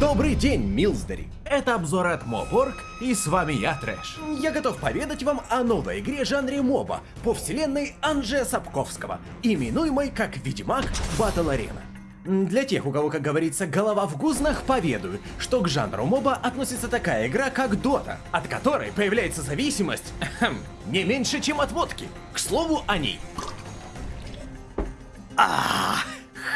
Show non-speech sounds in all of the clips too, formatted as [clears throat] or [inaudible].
Добрый день, Милсдери! Это обзор от Моборг, и с вами я, Трэш. Я готов поведать вам о новой игре жанре моба по вселенной Анджея Сапковского, именуемой как Ведьмак Батл Арена. Для тех, у кого, как говорится, голова в гузнах, поведаю, что к жанру моба относится такая игра, как Дота, от которой появляется зависимость [clears throat] не меньше, чем от водки. К слову о ней. А,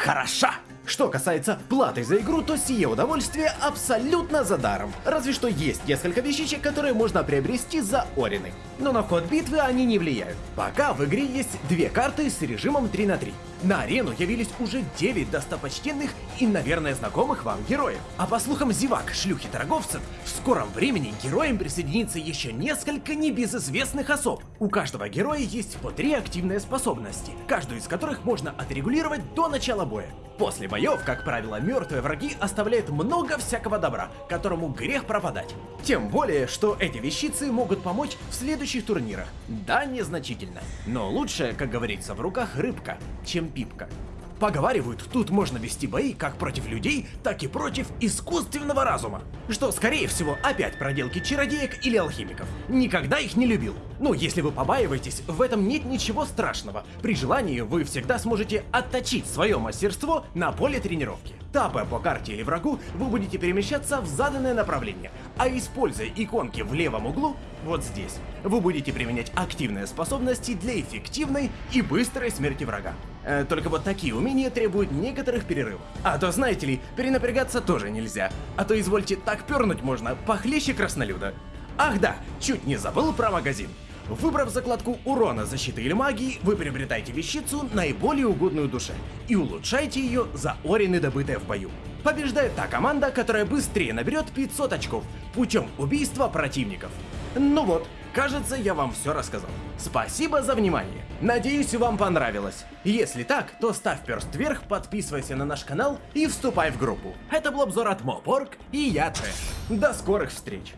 хороша! Что касается платы за игру, то сие удовольствие абсолютно за даром. Разве что есть несколько вещичек, которые можно приобрести за Орины. Но на ход битвы они не влияют. Пока в игре есть две карты с режимом 3 на 3. На арену явились уже 9 достопочтенных и, наверное, знакомых вам героев. А по слухам зевак, шлюхи торговцев, в скором времени героям присоединится еще несколько небезызвестных особ. У каждого героя есть по три активные способности, каждую из которых можно отрегулировать до начала боя. После боев, как правило, мертвые враги оставляют много всякого добра, которому грех пропадать. Тем более, что эти вещицы могут помочь в следующих турнирах. Да, незначительно. Но лучше, как говорится, в руках рыбка, чем пипка. Поговаривают, тут можно вести бои как против людей, так и против искусственного разума. Что, скорее всего, опять проделки чародеек или алхимиков. Никогда их не любил. Ну, если вы побаиваетесь, в этом нет ничего страшного. При желании вы всегда сможете отточить свое мастерство на поле тренировки. Тапая по карте или врагу, вы будете перемещаться в заданное направление, а используя иконки в левом углу, вот здесь, вы будете применять активные способности для эффективной и быстрой смерти врага. Э, только вот такие умения требуют некоторых перерывов. А то, знаете ли, перенапрягаться тоже нельзя. А то, извольте, так пернуть можно, похлеще краснолюда. Ах да, чуть не забыл про магазин. Выбрав закладку урона, защиты или магии, вы приобретаете вещицу наиболее угодную душе и улучшаете ее за орины, добытые в бою. Побеждает та команда, которая быстрее наберет 500 очков путем убийства противников. Ну вот, кажется, я вам все рассказал. Спасибо за внимание. Надеюсь, вам понравилось. Если так, то ставь перст вверх, подписывайся на наш канал и вступай в группу. Это был обзор от Мопорг и я Трэш. До скорых встреч.